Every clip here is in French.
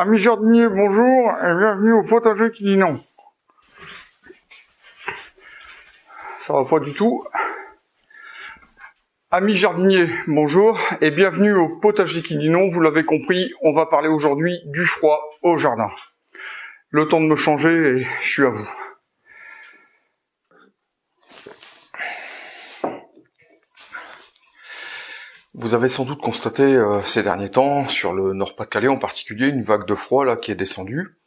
Amis jardiniers, bonjour et bienvenue au potager qui dit non. Ça va pas du tout. Amis jardiniers, bonjour et bienvenue au potager qui dit non. Vous l'avez compris, on va parler aujourd'hui du froid au jardin. Le temps de me changer et je suis à vous. Vous avez sans doute constaté euh, ces derniers temps, sur le Nord-Pas-de-Calais en particulier, une vague de froid là qui est descendue.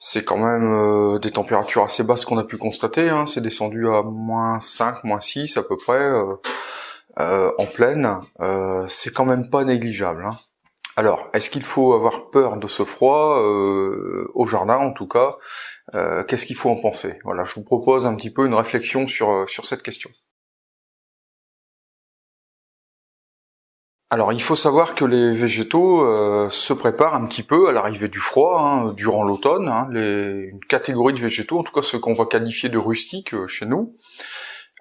C'est quand même euh, des températures assez basses qu'on a pu constater. Hein. C'est descendu à moins 5, moins 6 à peu près euh, en pleine. C'est quand même pas négligeable. Hein. Alors, est-ce qu'il faut avoir peur de ce froid au jardin en tout cas? Qu'est-ce qu'il faut en penser? Voilà, je vous propose un petit peu une réflexion sur, sur cette question. Alors il faut savoir que les végétaux euh, se préparent un petit peu à l'arrivée du froid hein, durant l'automne. Hein, une catégorie de végétaux, en tout cas ceux qu'on va qualifier de rustiques euh, chez nous,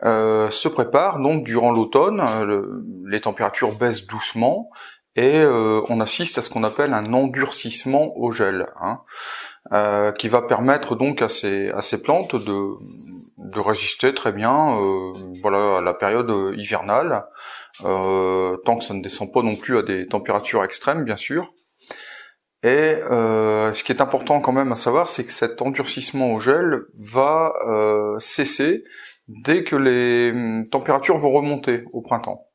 euh, se préparent donc durant l'automne. les températures baissent doucement et on assiste à ce qu'on appelle un endurcissement au gel, hein, qui va permettre donc à ces, plantes de, résister très bien voilà, à la période hivernale. Euh, tant que ça ne descend pas non plus à des températures extrêmes, bien sûr. Et euh, ce qui est important quand même à savoir, c'est que cet endurcissement au gel va euh, cesser dès que les hum, températures vont remonter au printemps.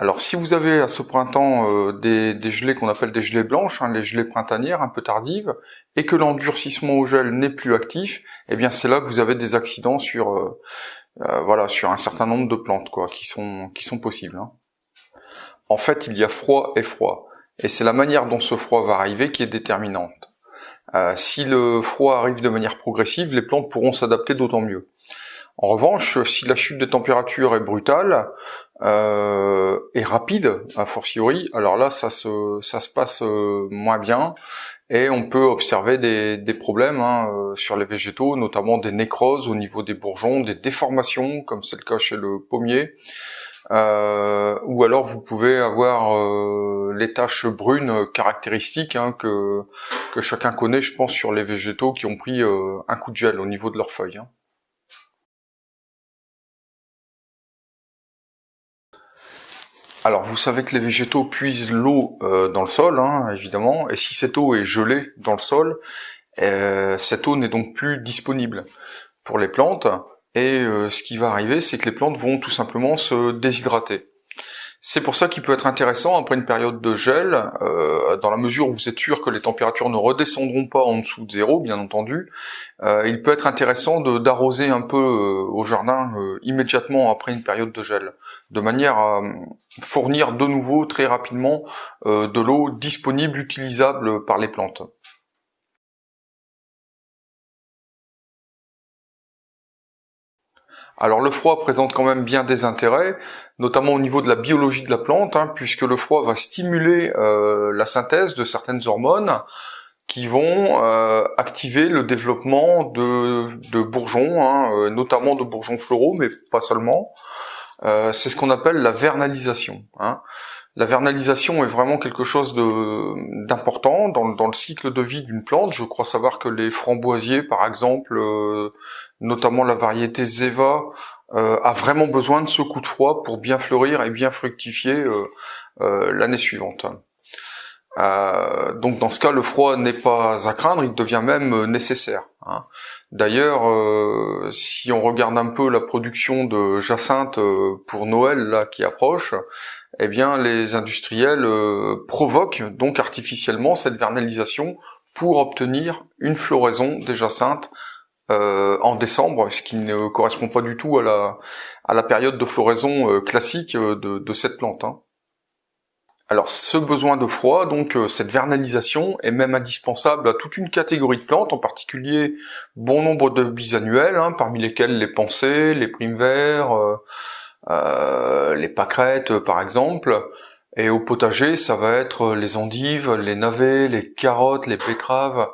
Alors si vous avez à ce printemps des, gelées qu'on appelle des gelées blanches, hein, les gelées printanières un peu tardives, et que l'endurcissement au gel n'est plus actif, eh bien c'est là que vous avez des accidents sur euh, voilà, sur un certain nombre de plantes quoi, qui sont qui sont possibles. Hein. En fait, il y a froid et froid, et c'est la manière dont ce froid va arriver qui est déterminante. Euh, si le froid arrive de manière progressive, les plantes pourront s'adapter d'autant mieux. En revanche, si la chute des températures est brutale euh, rapide, a fortiori, alors là, ça se, ça se passe euh, moins bien et on peut observer des, des problèmes hein, euh, sur les végétaux, notamment des nécroses au niveau des bourgeons, des déformations, comme c'est le cas chez le pommier, euh, ou alors vous pouvez avoir euh, les taches brunes caractéristiques hein, que, que chacun connaît, je pense, sur les végétaux qui ont pris euh, un coup de gel au niveau de leurs feuilles. Hein. Alors vous savez que les végétaux puisent l'eau euh, dans le sol, hein, évidemment, et si cette eau est gelée dans le sol, euh, cette eau n'est donc plus disponible pour les plantes, et euh, ce qui va arriver, c'est que les plantes vont tout simplement se déshydrater. C'est pour ça qu'il peut être intéressant, après une période de gel, euh, dans la mesure où vous êtes sûr que les températures ne redescendront pas en dessous de zéro, bien entendu, euh, il peut être intéressant d'arroser un peu euh, au jardin immédiatement après une période de gel, de manière à fournir de nouveau très rapidement de l'eau disponible, utilisable par les plantes. Alors le froid présente quand même bien des intérêts, notamment au niveau de la biologie de la plante, hein, puisque le froid va stimuler euh, la synthèse de certaines hormones qui vont euh, activer le développement de, bourgeons, hein, euh, notamment de bourgeons floraux, mais pas seulement. C'est ce qu'on appelle la vernalisation. Hein. La vernalisation est vraiment quelque chose d'important dans, le cycle de vie d'une plante. Je crois savoir que les framboisiers, par exemple, notamment la variété Zeva, euh, a vraiment besoin de ce coup de froid pour bien fleurir et bien fructifier euh, euh, l'année suivante. Donc dans ce cas, le froid n'est pas à craindre, il devient même nécessaire. Hein. D'ailleurs, si on regarde un peu la production de jacinthe pour Noël là qui approche, eh bien les industriels provoquent donc artificiellement cette vernalisation pour obtenir une floraison des jacinthes euh, en décembre, ce qui ne correspond pas du tout à la, période de floraison euh, classique euh, de, de, cette plante. Hein. Alors ce besoin de froid, donc cette vernalisation est même indispensable à toute une catégorie de plantes, en particulier bon nombre de bisannuels, hein, parmi lesquels les pensées, les primes verts, euh, les pâquerettes par exemple. Et au potager, ça va être les endives, les navets, les carottes, les betteraves,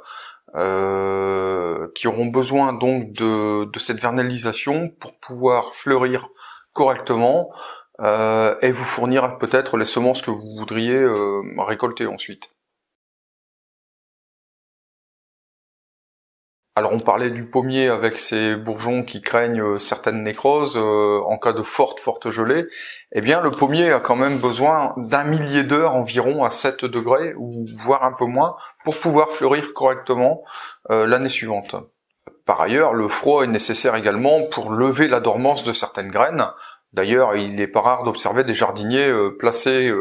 euh, qui auront besoin donc de, cette vernalisation pour pouvoir fleurir correctement euh, et vous fournir peut-être les semences que vous voudriez euh, récolter ensuite. Alors on parlait du pommier avec ses bourgeons qui craignent euh, certaines nécroses euh, en cas de forte forte gelée. Eh bien le pommier a quand même besoin d'un millier d'heures environ à 7 degrés ou voire un peu moins pour pouvoir fleurir correctement l'année suivante. Par ailleurs, le froid est nécessaire également pour lever la dormance de certaines graines. D'ailleurs, il n'est pas rare d'observer des jardiniers placer,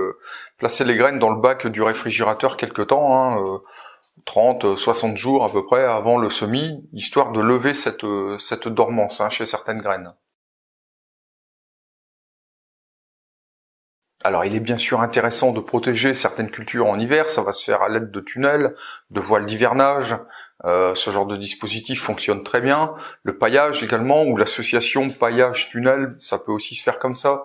placer les graines dans le bac du réfrigérateur quelque temps. Hein, 30, 60 jours à peu près avant le semis, histoire de lever cette, cette dormance hein, chez certaines graines. Alors il est bien sûr intéressant de protéger certaines cultures en hiver, ça va se faire à l'aide de tunnels, de voiles d'hivernage, euh, ce genre de dispositif fonctionne très bien. Le paillage également, ou l'association paillage-tunnel, ça peut aussi se faire comme ça.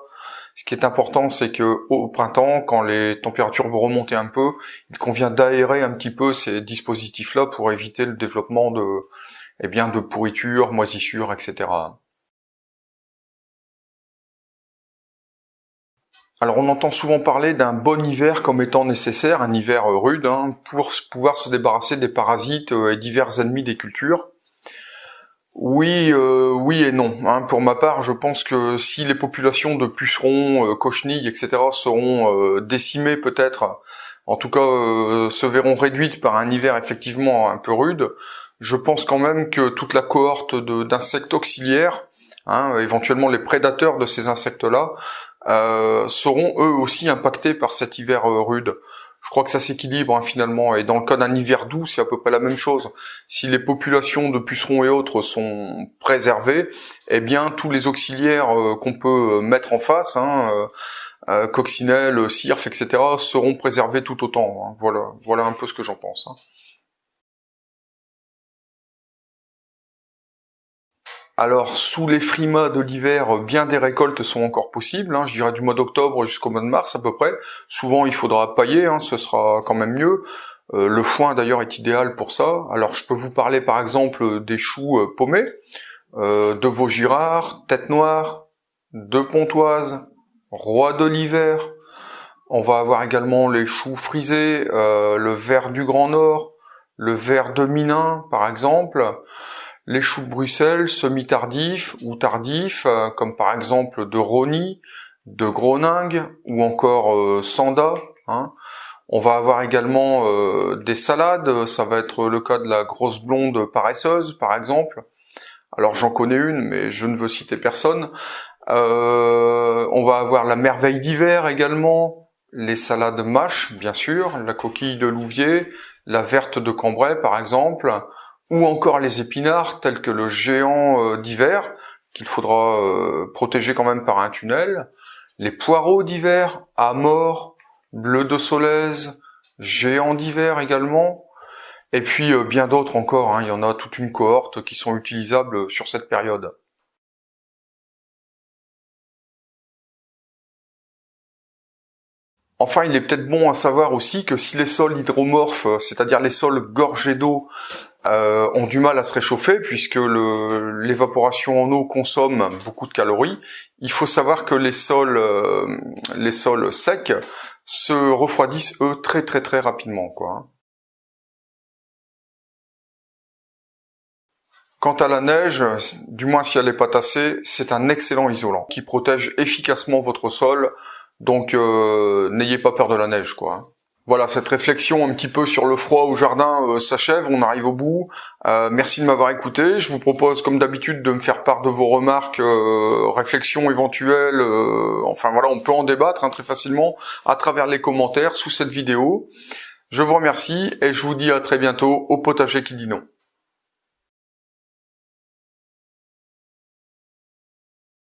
Ce qui est important, c'est que au printemps, quand les températures vont remonter un peu, il convient d'aérer un petit peu ces dispositifs-là pour éviter le développement de, eh bien, de pourriture, moisissures, etc. Alors on entend souvent parler d'un bon hiver comme étant nécessaire, un hiver rude, hein, pour pouvoir se débarrasser des parasites euh, et divers ennemis des cultures. Oui, euh, oui et non. Hein. Pour ma part, je pense que si les populations de pucerons, euh, cochenilles, etc. seront euh, décimées peut-être, en tout cas euh, se verront réduites par un hiver effectivement un peu rude, je pense quand même que toute la cohorte d'insectes auxiliaires, hein, éventuellement les prédateurs de ces insectes-là, seront eux aussi impactés par cet hiver rude je crois que ça s'équilibre hein, finalement. Et dans le cas d'un hiver doux, c'est à peu près la même chose. Si les populations de pucerons et autres sont préservées, eh bien tous les auxiliaires euh, qu'on peut mettre en face, hein, euh, euh coccinelle, cirf, etc., seront préservés tout autant. Hein. Voilà, voilà un peu ce que j'en pense. Alors sous les frimas de l'hiver, bien des récoltes sont encore possibles, hein, je dirais du mois d'octobre jusqu'au mois de mars à peu près. Souvent il faudra pailler, hein, ce sera quand même mieux. Euh, le foin d'ailleurs est idéal pour ça. Alors je peux vous parler par exemple des choux euh, paumés, euh, de Vaugirard, tête noire, de pontoise, roi de l'hiver. On va avoir également les choux frisés, le vert du Grand Nord, le vert de Minin par exemple les choux Bruxelles semi-tardifs ou tardifs, euh, comme par exemple de Rony, de Groningue ou encore euh, Sanda. Hein. On va avoir également euh, des salades, ça va être le cas de la grosse blonde paresseuse par exemple. Alors j'en connais une, mais je ne veux citer personne. on va avoir la merveille d'hiver également, les salades mâches bien sûr, la coquille de louvier, la verte de Cambrai par exemple, ou encore les épinards tels que le géant euh, d'hiver, qu'il faudra euh, protéger quand même par un tunnel, les poireaux d'hiver, à bleu de Solèze, géant d'hiver également, et puis euh, bien d'autres encore, hein. il y en a toute une cohorte qui sont utilisables sur cette période. Enfin, il est peut-être bon à savoir aussi que si les sols hydromorphes, c'est-à-dire les sols gorgés d'eau, euh, ont du mal à se réchauffer puisque l'évaporation en eau consomme beaucoup de calories. Il faut savoir que les sols, euh, secs se refroidissent eux très très très rapidement. Quoi. Quant à la neige, du moins si elle n'est pas tassée, c'est un excellent isolant qui protège efficacement votre sol. Donc euh, n'ayez pas peur de la neige, quoi. Voilà, cette réflexion un petit peu sur le froid au jardin euh, s'achève, on arrive au bout. Euh, merci de m'avoir écouté. Je vous propose, comme d'habitude, de me faire part de vos remarques, euh, réflexions éventuelles. enfin voilà, on peut en débattre hein, très facilement à travers les commentaires sous cette vidéo. Je vous remercie et je vous dis à très bientôt au potager qui dit non.